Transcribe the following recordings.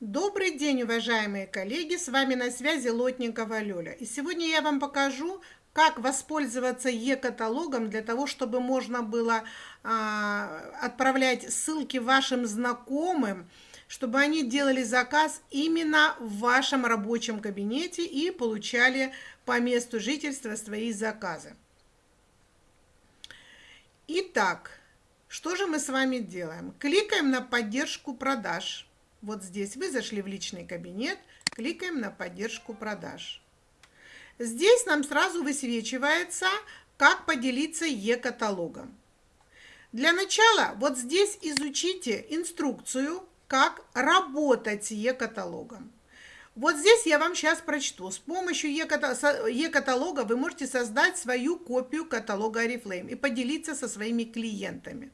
Добрый день, уважаемые коллеги! С вами на связи Лотникова Лёля. И сегодня я вам покажу, как воспользоваться e-каталогом для того, чтобы можно было а, отправлять ссылки вашим знакомым, чтобы они делали заказ именно в вашем рабочем кабинете и получали по месту жительства свои заказы. Итак, что же мы с вами делаем? Кликаем на поддержку продаж вот здесь вы зашли в личный кабинет, кликаем на поддержку продаж. Здесь нам сразу высвечивается, как поделиться e-каталогом. Для начала вот здесь изучите инструкцию, как работать с e-каталогом. Вот здесь я вам сейчас прочту. С помощью e-каталога вы можете создать свою копию каталога Oriflame и поделиться со своими клиентами.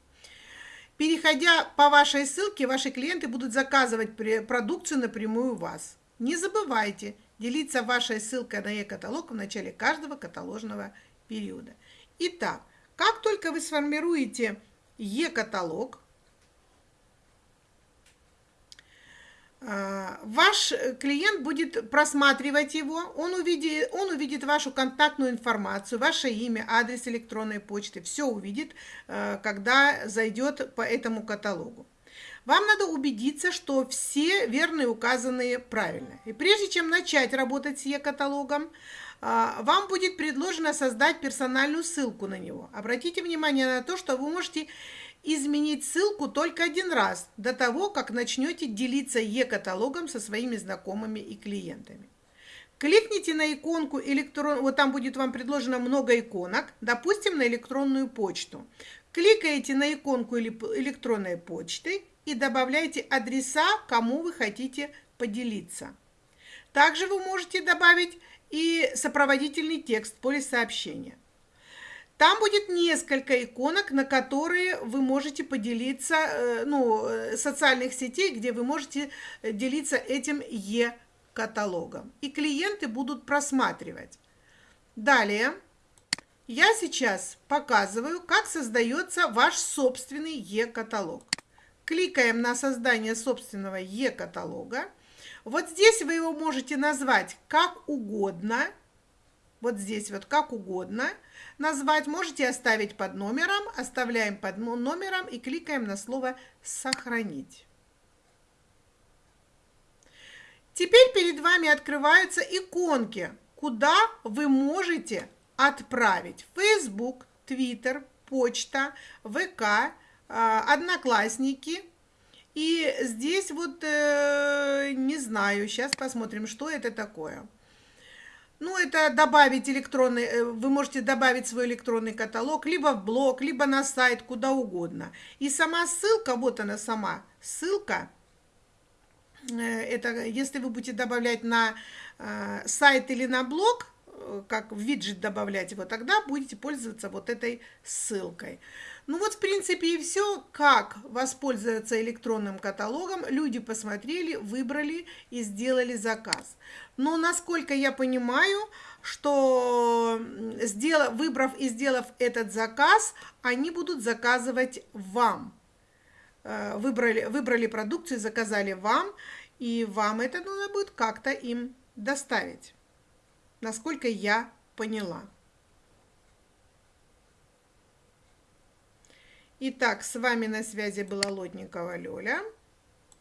Переходя по вашей ссылке, ваши клиенты будут заказывать продукцию напрямую у вас. Не забывайте делиться вашей ссылкой на e-каталог в начале каждого каталожного периода. Итак, как только вы сформируете e-каталог, А, ваш клиент будет просматривать его, он увидит, он увидит вашу контактную информацию, ваше имя, адрес электронной почты, все увидит, э, когда зайдет по этому каталогу. Вам надо убедиться, что все верные указанные правильно. И прежде чем начать работать с e-каталогом, а, вам будет предложено создать персональную ссылку на него. Обратите внимание на то, что вы можете изменить ссылку только один раз, до того, как начнете делиться e-каталогом со своими знакомыми и клиентами. Кликните на иконку электрон, вот там будет вам предложено много иконок, допустим, на электронную почту. Кликаете на иконку электронной почты и добавляйте адреса, кому вы хотите поделиться. Также вы можете добавить и сопроводительный текст поле сообщения. Там будет несколько иконок, на которые вы можете поделиться, э, ну, э, социальных сетей, где вы можете делиться этим e-каталогом. И клиенты будут просматривать. Далее я сейчас показываю, как создается ваш собственный e-каталог. Кликаем на создание собственного e-каталога. Вот здесь вы его можете назвать как угодно. Вот здесь вот как угодно назвать, можете оставить под номером, оставляем под номером и кликаем на слово «Сохранить». Теперь перед вами открываются иконки, куда вы можете отправить Facebook, Twitter, почта, ВК, а, Одноклассники. И здесь вот, э, не знаю, сейчас посмотрим, что это такое. Ну, это добавить электронный, э, вы можете добавить свой электронный каталог либо в блог, либо на сайт, куда угодно. И сама ссылка, вот она сама, ссылка, это если вы будете добавлять на э, сайт или на блог, как в виджет добавлять его, тогда будете пользоваться вот этой ссылкой. Ну вот, в принципе, и все. Как воспользоваться электронным каталогом, люди посмотрели, выбрали и сделали заказ. Но, насколько я понимаю, что, сделав, выбрав и сделав этот заказ, они будут заказывать вам. Э, выбрали, выбрали продукцию, заказали вам, и вам это нужно будет как-то им доставить. Насколько я поняла. Итак, с вами на связи была Лотникова Лёля.